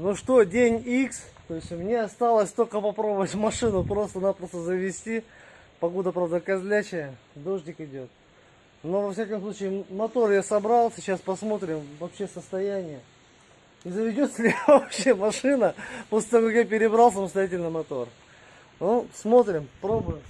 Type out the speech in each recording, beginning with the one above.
Ну что, день X. То есть мне осталось только попробовать машину просто-напросто завести. Погода, правда, козлячая. Дождик идет. Но, во всяком случае, мотор я собрал. Сейчас посмотрим вообще состояние. И заведется ли вообще машина после того, как я перебрал самостоятельно мотор. Ну, смотрим, пробуем.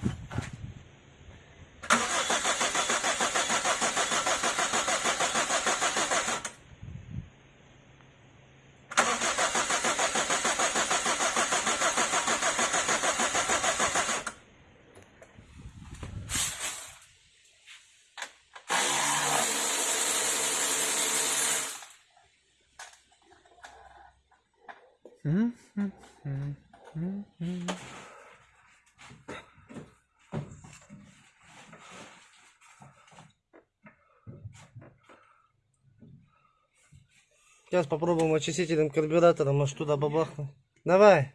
Сейчас попробуем очистителем карбюратора, может туда бабахнуть. Давай.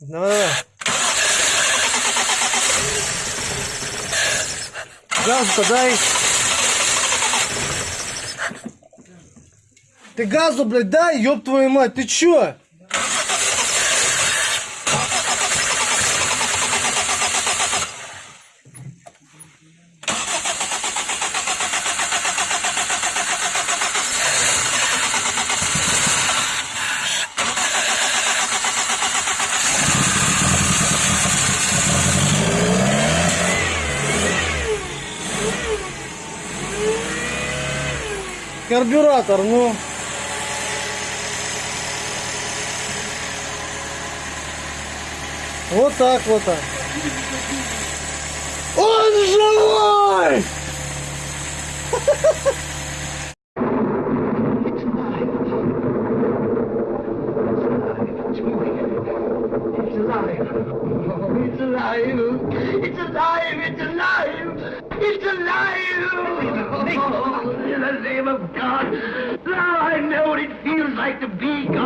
Давай, давай. Газу-то дай. Ты газу, блядь, дай, ёб твою мать, ты чё? Карбюратор, ну. Вот так вот так. Он живой! It's alive. Oh, it's alive. It's alive. It's alive. It's alive. Oh, in the name of God. Now I know what it feels like to be God.